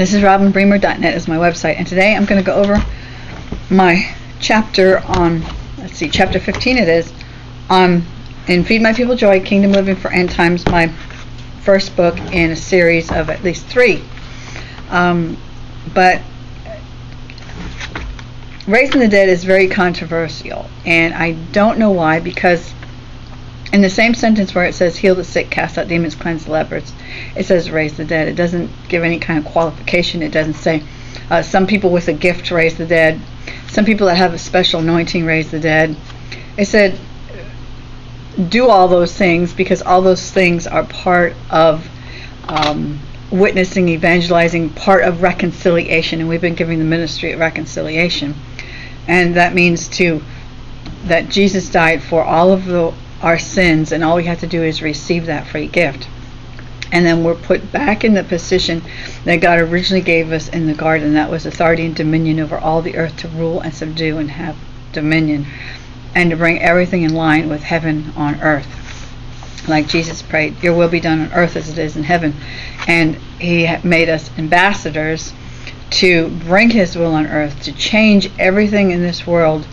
This is robinbremer.net is my website, and today I'm going to go over my chapter on, let's see, chapter 15 it is, on in Feed My People Joy, Kingdom Living for End Times, my first book in a series of at least three. Um, but raising the dead is very controversial, and I don't know why, because in the same sentence where it says heal the sick, cast out demons, cleanse the lepers, it says raise the dead. It doesn't give any kind of qualification. It doesn't say uh, some people with a gift raise the dead, some people that have a special anointing raise the dead. It said do all those things because all those things are part of um, witnessing, evangelizing, part of reconciliation, and we've been giving the ministry of reconciliation, and that means to that Jesus died for all of the, our sins, and all we have to do is receive that free gift. And then we're put back in the position that God originally gave us in the garden. That was authority and dominion over all the earth to rule and subdue and have dominion and to bring everything in line with heaven on earth. Like Jesus prayed, Your will be done on earth as it is in heaven. And He made us ambassadors to bring His will on earth, to change everything in this world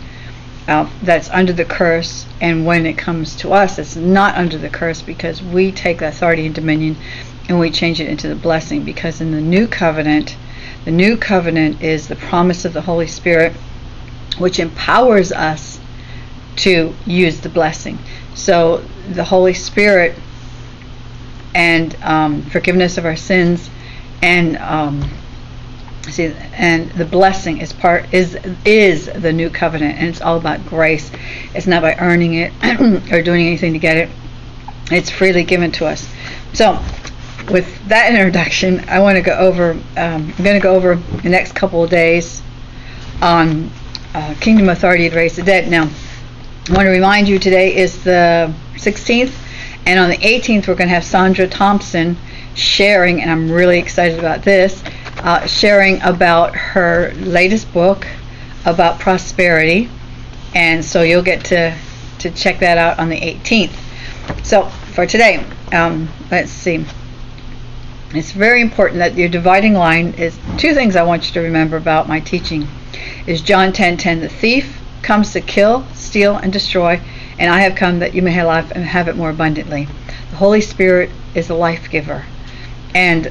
uh, that's under the curse. And when it comes to us, it's not under the curse because we take the authority and dominion and we change it into the blessing. Because in the new covenant, the new covenant is the promise of the Holy Spirit, which empowers us to use the blessing. So the Holy Spirit and um, forgiveness of our sins and um, see and the blessing is part is is the new covenant and it's all about grace. It's not by earning it or doing anything to get it. It's freely given to us. So with that introduction, I want to go over. Um, I'm going to go over the next couple of days on uh, kingdom authority to raise the dead. Now, I want to remind you today is the 16th, and on the 18th, we're going to have Sandra Thompson sharing, and I'm really excited about this, uh, sharing about her latest book about prosperity. And so you'll get to, to check that out on the 18th. So for today, um, let's see. It's very important that your dividing line is two things I want you to remember about my teaching. Is John 10:10 10, 10, the thief comes to kill, steal, and destroy, and I have come that you may have life and have it more abundantly. The Holy Spirit is a life giver. And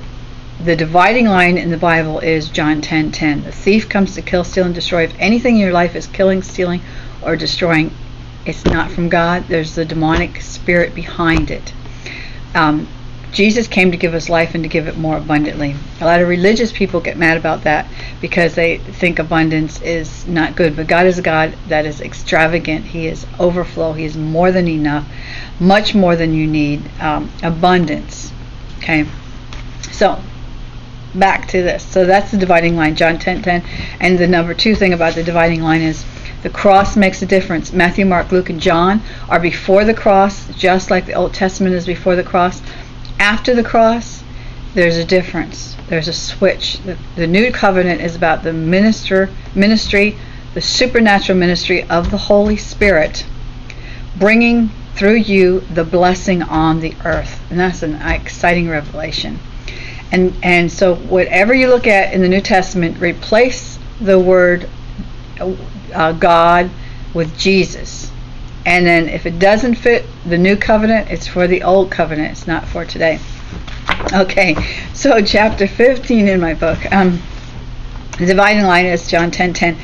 the dividing line in the Bible is John 10:10. 10, 10. The thief comes to kill, steal, and destroy. If anything in your life is killing, stealing, or destroying, it's not from God. There's the demonic spirit behind it. Um, Jesus came to give us life and to give it more abundantly. A lot of religious people get mad about that because they think abundance is not good. But God is a God that is extravagant. He is overflow. He is more than enough, much more than you need. Um, abundance. Okay. So back to this. So that's the dividing line, John 10 10. And the number two thing about the dividing line is the cross makes a difference. Matthew, Mark, Luke, and John are before the cross, just like the Old Testament is before the cross after the cross, there's a difference. There's a switch. The, the new covenant is about the minister ministry, the supernatural ministry of the Holy Spirit, bringing through you the blessing on the earth, and that's an exciting revelation. And and so whatever you look at in the New Testament, replace the word uh, God with Jesus and then if it doesn't fit the new covenant, it's for the old covenant. It's not for today. Okay, so chapter 15 in my book. Um, the dividing line is John 10:10, 10,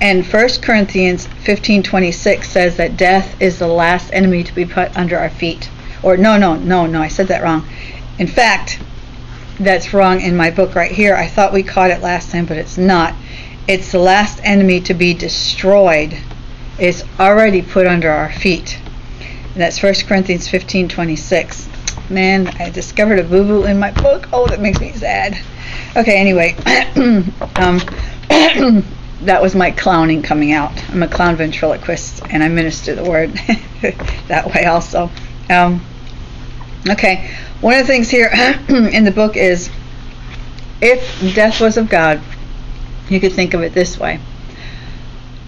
and 1 Corinthians 15:26 says that death is the last enemy to be put under our feet. Or no, no, no, no, I said that wrong. In fact, that's wrong in my book right here. I thought we caught it last time, but it's not. It's the last enemy to be destroyed It's already put under our feet. And that's 1 Corinthians 15 26. Man, I discovered a boo boo in my book. Oh, that makes me sad. Okay, anyway, um, that was my clowning coming out. I'm a clown ventriloquist and I minister the word that way also. Um, okay, one of the things here in the book is if death was of God, you could think of it this way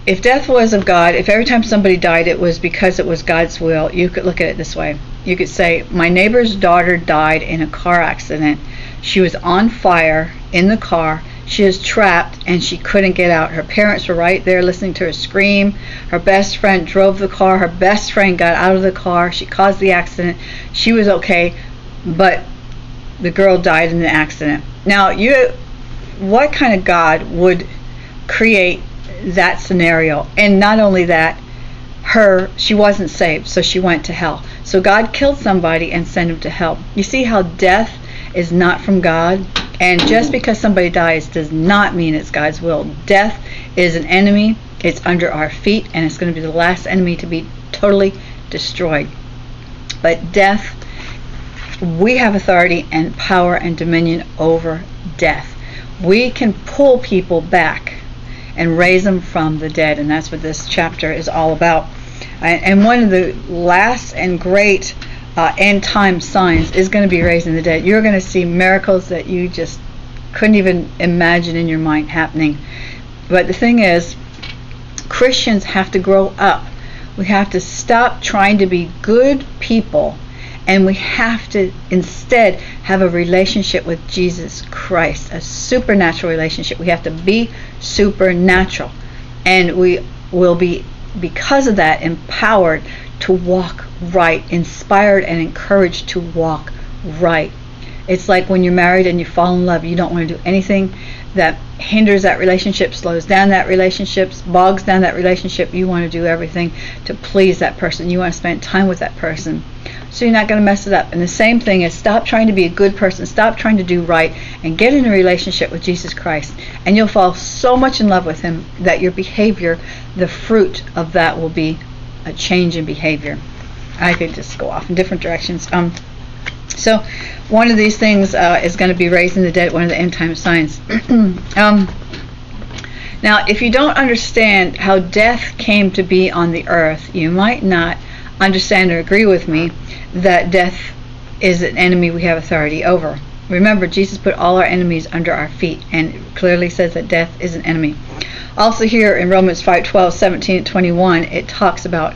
if death was of God, if every time somebody died it was because it was God's will, you could look at it this way. You could say, My neighbor's daughter died in a car accident. She was on fire in the car. She was trapped and she couldn't get out. Her parents were right there listening to her scream. Her best friend drove the car. Her best friend got out of the car. She caused the accident. She was okay, but the girl died in the accident. Now, you what kind of God would create that scenario? And not only that, her she wasn't saved, so she went to hell. So God killed somebody and sent him to hell. You see how death is not from God? And just because somebody dies does not mean it's God's will. Death is an enemy. It's under our feet and it's going to be the last enemy to be totally destroyed. But death we have authority and power and dominion over death. We can pull people back and raise them from the dead, and that's what this chapter is all about. And one of the last and great uh, end time signs is going to be raising the dead. You're going to see miracles that you just couldn't even imagine in your mind happening. But the thing is, Christians have to grow up. We have to stop trying to be good people and we have to instead have a relationship with Jesus Christ, a supernatural relationship. We have to be supernatural. And we will be, because of that, empowered to walk right, inspired and encouraged to walk right. It's like when you're married and you fall in love, you don't want to do anything that hinders that relationship, slows down that relationship, bogs down that relationship. You want to do everything to please that person. You want to spend time with that person so you're not going to mess it up. And the same thing is stop trying to be a good person, stop trying to do right, and get in a relationship with Jesus Christ. And you'll fall so much in love with Him that your behavior, the fruit of that will be a change in behavior. I could just go off in different directions. Um, so one of these things uh, is going to be raising the dead, one of the end time signs. um, now, if you don't understand how death came to be on the earth, you might not understand or agree with me that death is an enemy we have authority over. Remember, Jesus put all our enemies under our feet and clearly says that death is an enemy. Also here in Romans 5, 12, 17, 21, it talks about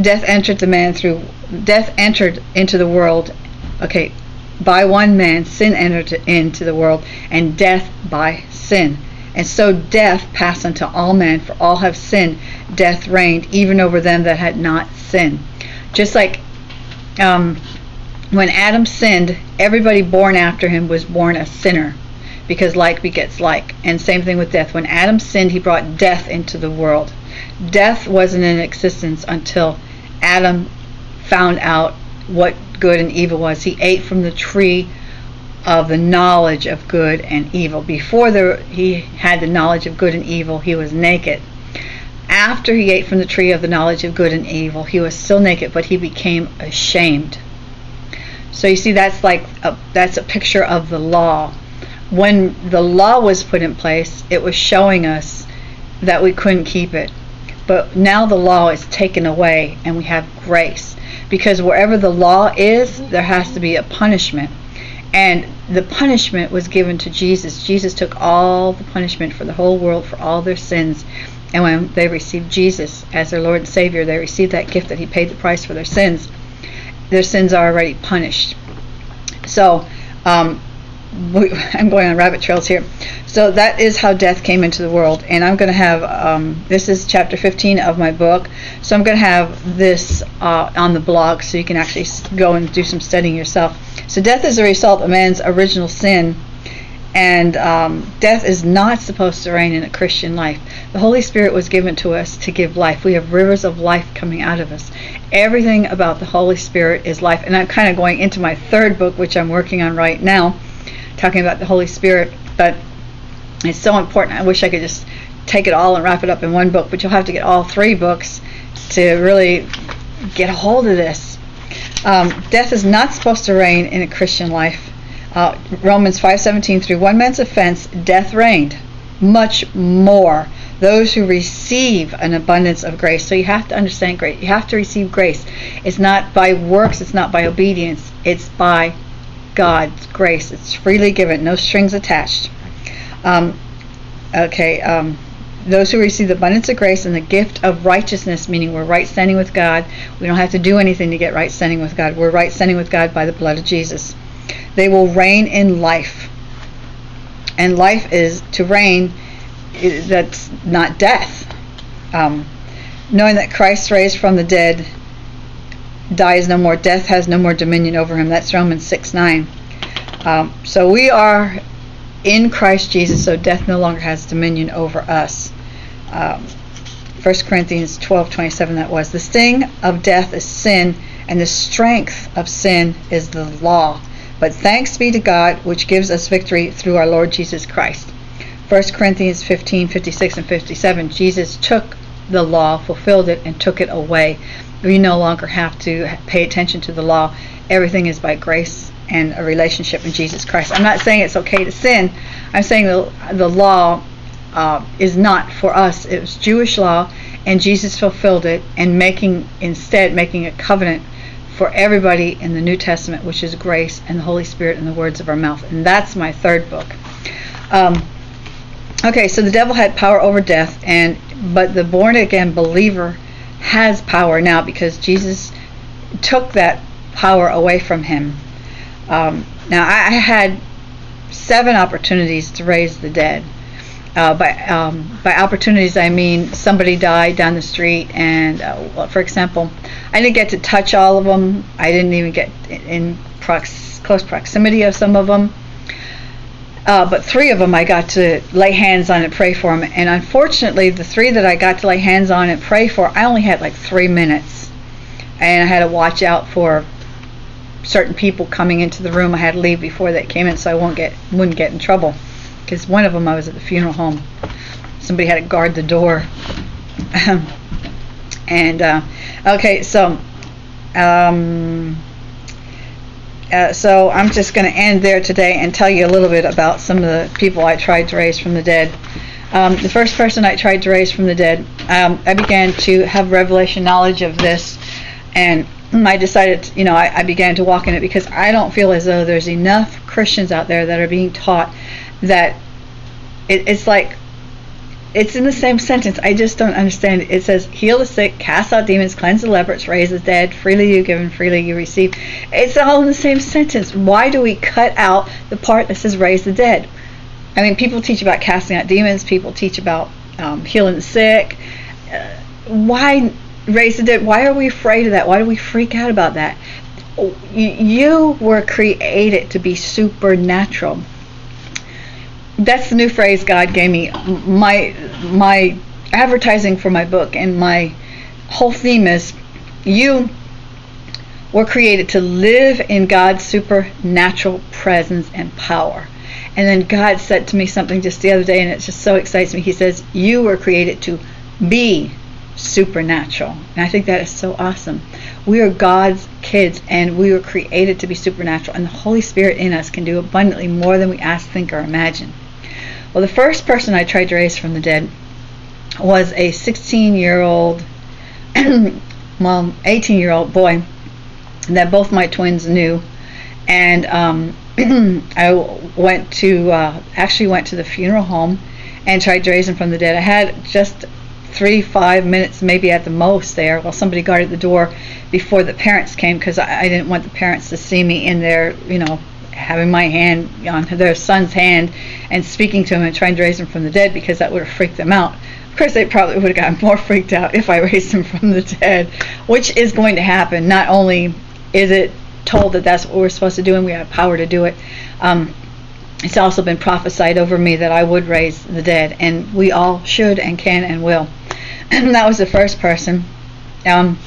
death entered the man through, death entered into the world, okay, by one man, sin entered into the world, and death by sin. And so death passed unto all men, for all have sinned. Death reigned even over them that had not sinned. Just like um, when Adam sinned, everybody born after him was born a sinner because like begets like. And same thing with death. When Adam sinned, he brought death into the world. Death wasn't in existence until Adam found out what good and evil was. He ate from the tree of the knowledge of good and evil. Before he had the knowledge of good and evil, he was naked after he ate from the tree of the knowledge of good and evil, he was still naked, but he became ashamed. So you see, that's like a, that's a picture of the law. When the law was put in place, it was showing us that we couldn't keep it. But now the law is taken away, and we have grace. Because wherever the law is, there has to be a punishment. And the punishment was given to Jesus. Jesus took all the punishment for the whole world for all their sins and when they received Jesus as their Lord and Savior, they received that gift that He paid the price for their sins. Their sins are already punished. So, um, we, I'm going on rabbit trails here. So that is how death came into the world, and I'm going to have um, this is chapter 15 of my book. So I'm going to have this uh, on the blog, so you can actually go and do some studying yourself. So death is a result of man's original sin and um, death is not supposed to reign in a Christian life. The Holy Spirit was given to us to give life. We have rivers of life coming out of us. Everything about the Holy Spirit is life. And I'm kind of going into my third book, which I'm working on right now, talking about the Holy Spirit. But it's so important. I wish I could just take it all and wrap it up in one book, but you'll have to get all three books to really get a hold of this. Um, death is not supposed to reign in a Christian life. Uh, Romans 5:17 through one man's offense death reigned. Much more. Those who receive an abundance of grace. So you have to understand grace you have to receive grace. It's not by works it's not by obedience. It's by God's grace. It's freely given no strings attached. Um, okay um, those who receive the abundance of grace and the gift of righteousness, meaning we're right standing with God. We don't have to do anything to get right standing with God. We're right standing with God by the blood of Jesus. They will reign in life. and life is to reign. That's not death. Um, knowing that Christ raised from the dead dies no more, death has no more dominion over him. That's Romans 6 9. Um, so we are in Christ Jesus, so death no longer has dominion over us. Um, 1 Corinthians 12 27, that was. The sting of death is sin, and the strength of sin is the law. But thanks be to God, which gives us victory through our Lord Jesus Christ. 1 Corinthians 15 56 and 57, Jesus took the law, fulfilled it, and took it away. We no longer have to pay attention to the law. Everything is by grace and a relationship in Jesus Christ. I'm not saying it's okay to sin. I'm saying the, the law uh, is not for us. It was Jewish law, and Jesus fulfilled it, and making instead making a covenant for everybody in the New Testament, which is grace and the Holy Spirit and the words of our mouth. And that's my third book. Um, okay, so the devil had power over death, and but the born again believer has power now because Jesus took that power away from him. Um, now I, I had seven opportunities to raise the dead. Uh, by um, by opportunities, I mean somebody died down the street, and uh, for example, I didn't get to touch all of them. I didn't even get in prox- close proximity of some of them. Uh, but three of them I got to lay hands on and pray for them. And unfortunately, the three that I got to lay hands on and pray for, I only had like three minutes, and I had to watch out for certain people coming into the room. I had to leave before they came in, so I won't get wouldn't get in trouble. Because one of them, I was at the funeral home. Somebody had to guard the door. and uh, okay, so um, uh, so I'm just going to end there today and tell you a little bit about some of the people I tried to raise from the dead. Um, the first person I tried to raise from the dead, um, I began to have revelation knowledge of this, and I decided, you know, I, I, began to walk in it because I don't feel as though there's enough Christians out there that are being taught that it, it's like it's in the same sentence. I just don't understand. It says, heal the sick, cast out demons, cleanse the lepers, raise the dead, freely you give and freely you receive. It's all in the same sentence. Why do we cut out the part that says raise the dead? I mean, people teach about casting out demons, people teach about um, healing the sick. Uh, why raise the dead? Why are we afraid of that? Why do we freak out about that? You were created to be supernatural that's the new phrase God gave me. My my advertising for my book and my whole theme is you were created to live in God's supernatural presence and power. And then God said to me something just the other day, and it just so excites me. He says, You were created to be supernatural. And I think that is so awesome. We are God's kids, and we were created to be supernatural. And the Holy Spirit in us can do abundantly more than we ask, think, or imagine. Well, the first person I tried to raise from the dead was a 16 year old, well, 18 year old boy that both my twins knew. And um, I went to, uh, actually went to the funeral home and tried to raise him from the dead. I had just three, five minutes maybe at the most there while somebody guarded the door before the parents came because I, I didn't want the parents to see me in there, you know, having my hand on their son's hand and speaking to him and trying to raise him from the dead because that would have freaked them out. Of course, they probably would have gotten more freaked out if I raised him from the dead, which is going to happen. Not only is it told that that's what we're supposed to do and we have power to do it, um, it's also been prophesied over me that I would raise the dead, and we all should and can and will. And that was the first person. Um,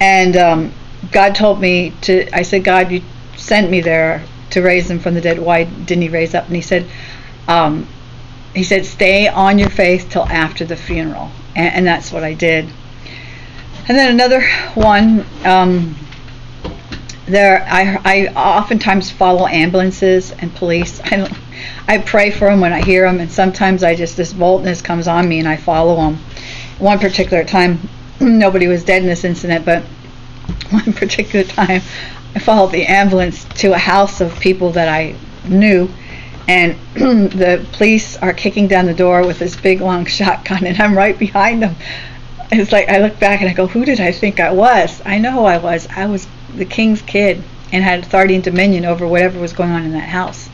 and um, God told me to, I said, God, you sent me there to raise him from the dead. Why didn't he raise up? And he said, um, he said, stay on your faith till after the funeral. And, and that's what I did. And then another one, um, there, I, I oftentimes follow ambulances and police. I I pray for them when I hear them, and sometimes I just this boldness comes on me and I follow them. One particular time, nobody was dead in this incident, but one particular time, followed the ambulance to a house of people that I knew, and the police are kicking down the door with this big long shotgun, and I'm right behind them. It's like I look back and I go, "Who did I think I was? I know who I was. I was the king's kid and had authority and dominion over whatever was going on in that house."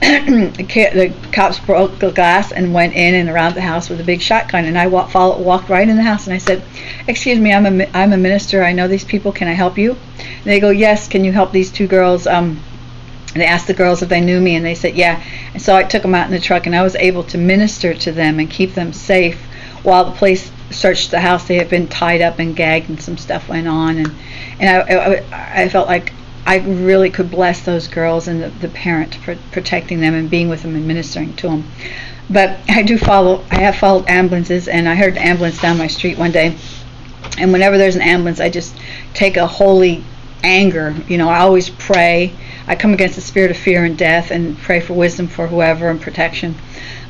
The cops broke the glass and went in and around the house with a big shotgun. And I walked, walked right in the house and I said, "Excuse me, I'm a I'm a minister. I know these people. Can I help you?" And they go, "Yes. Can you help these two girls?" Um, and they asked the girls if they knew me, and they said, "Yeah." And so I took them out in the truck, and I was able to minister to them and keep them safe while the police searched the house. They had been tied up and gagged, and some stuff went on, and and I I, I felt like I really could bless those girls and the, the parent for protecting them and being with them and ministering to them. But I do follow. I have followed ambulances, and I heard an ambulance down my street one day. And whenever there's an ambulance, I just take a holy anger. You know, I always pray. I come against the spirit of fear and death and pray for wisdom for whoever and protection.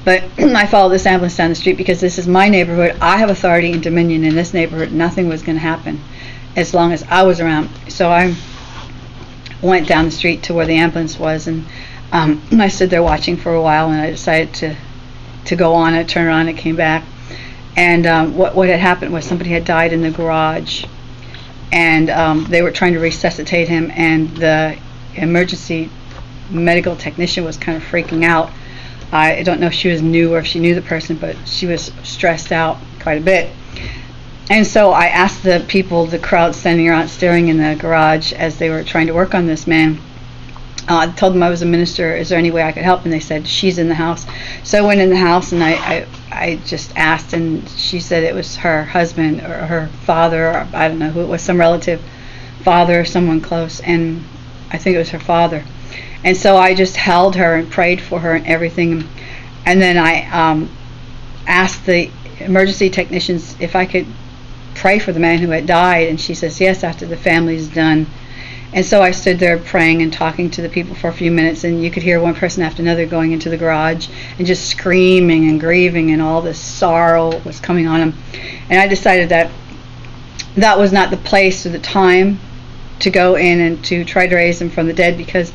But I follow this ambulance down the street because this is my neighborhood. I have authority and dominion in this neighborhood. Nothing was going to happen as long as I was around. So I went down the street to where the ambulance was, and um, I stood there watching for a while, and I decided to to go on. I turned around and came back, and um, what what had happened was somebody had died in the garage, and um, they were trying to resuscitate him, and the emergency medical technician was kind of freaking out. I don't know if she was new or if she knew the person, but she was stressed out quite a bit and so I asked the people, the crowd standing around staring in the garage as they were trying to work on this man. Uh, I told them I was a minister. Is there any way I could help? And they said she's in the house. So I went in the house and I, I, I just asked, and she said it was her husband or her father, or I don't know who it was, some relative, father or someone close, and I think it was her father. And so I just held her and prayed for her and everything. And then I um, asked the emergency technicians if I could pray for the man who had died? And she says, Yes, after the family's done. And so I stood there praying and talking to the people for a few minutes, and you could hear one person after another going into the garage and just screaming and grieving, and all this sorrow was coming on them. And I decided that that was not the place or the time to go in and to try to raise them from the dead because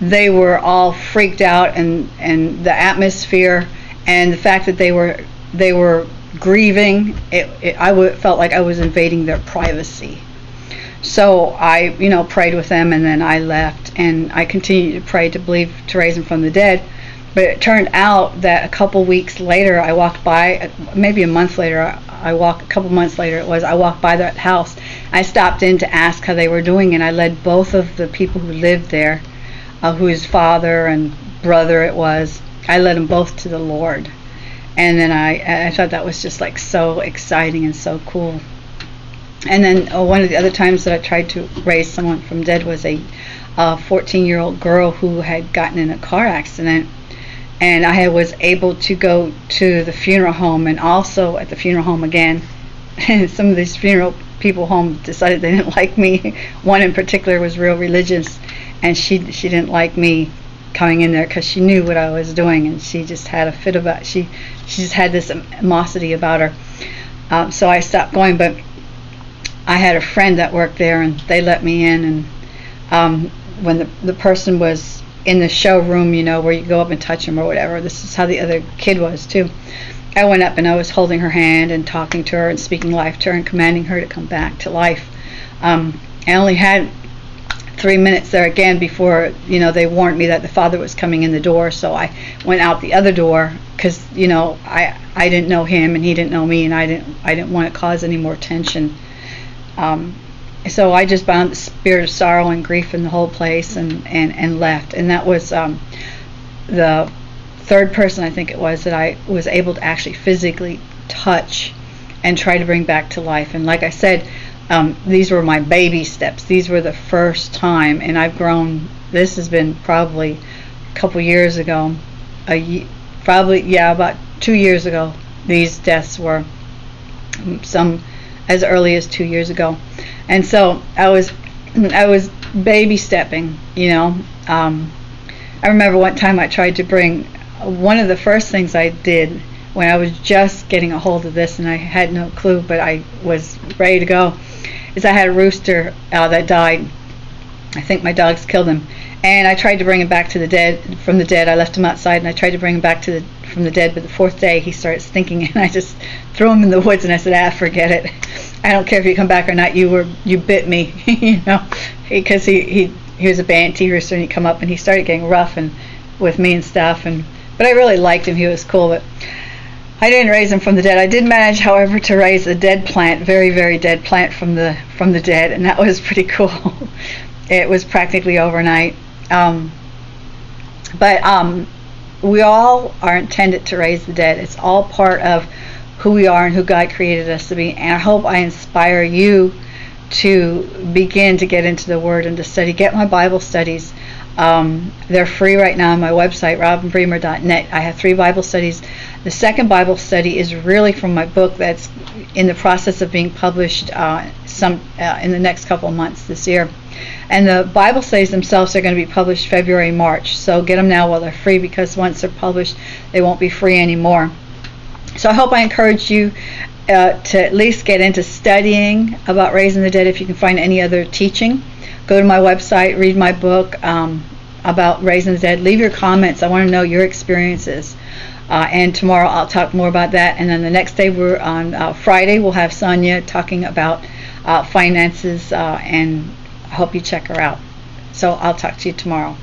they were all freaked out and and the atmosphere and the fact that they were they were grieving. It, it, I w- felt like I was invading their privacy. So I, you know, prayed with them, and then I left, and I continued to pray to believe to raise them from the dead. But it turned out that a couple weeks later, I walked by, maybe a month later, I walked a couple months later. It was I walked by that house. I stopped in to ask how they were doing, and I led both of the people who lived there, uh, whose father and brother it was. I led them both to the Lord and then I I thought that was just like so exciting and so cool. And then uh, one of the other times that I tried to raise someone from dead was a 14 year old girl who had gotten in a car accident. And I was able to go to the funeral home and also at the funeral home again. And some of these funeral people home decided they didn't like me. One in particular was real religious, and she she didn't like me coming in there because she knew what I was doing, and she just had a fit about. She she just had this animosity about her. Um, so I stopped going, but I had a friend that worked there, and they let me in. And um, when the the person was in the showroom, you know, where you go up and touch them or whatever, this is how the other kid was too. I went up and I was holding her hand and talking to her and speaking life to her and commanding her to come back to life. Um, I only had three minutes there again before you know they warned me that the father was coming in the door so i went out the other door because you know i i didn't know him and he didn't know me and i didn't i didn't want to cause any more tension. Um, so i just bound the spirit of sorrow and grief in the whole place and and and left. And that was um, the third person i think it was that i was able to actually physically touch and try to bring back to life. And like i said um, these were my baby steps. These were the first time, and I've grown. This has been probably a couple years ago, a probably yeah about two years ago. These deaths were some as early as two years ago, and so I was I was baby stepping. You know, um, I remember one time I tried to bring one of the first things I did when I was just getting a hold of this and I had no clue, but I was ready to go is I had a rooster uh, that died. I think my dogs killed him, and I tried to bring him back to the dead from the dead. I left him outside, and I tried to bring him back to the from the dead. But the fourth day, he started stinking, and I just threw him in the woods. And I said, "Ah, forget it. I don't care if you come back or not. You were you bit me, you know, because he he he was a Banty rooster, and he come up and he started getting rough and with me and stuff. And but I really liked him. He was cool, but I didn't raise him from the dead. I did manage, however, to raise a dead plant, very very dead plant from the from the dead, and that was pretty cool. it was practically overnight. Um, but um, we all are intended to raise the dead. It's all part of who we are and who God created us to be. And I hope I inspire you to begin to get into the Word and to study. Get my Bible studies. Um, they're free right now on my website, robinbremer.net. I have three Bible studies. The second Bible study is really from my book that's in the process of being published uh, some uh, in the next couple months this year. And the Bible studies themselves are going to be published February, March. So get them now while they're free because once they're published, they won't be free anymore. So I hope I encourage you uh, to at least get into studying about raising the dead if you can find any other teaching. Go to my website, read my book um, about raising the dead. Leave your comments. I want to know your experiences. Uh, and tomorrow I'll talk more about that. And then the next day, we're on uh, Friday, we'll have Sonia talking about uh, finances, uh, and I hope you check her out. So I'll talk to you tomorrow.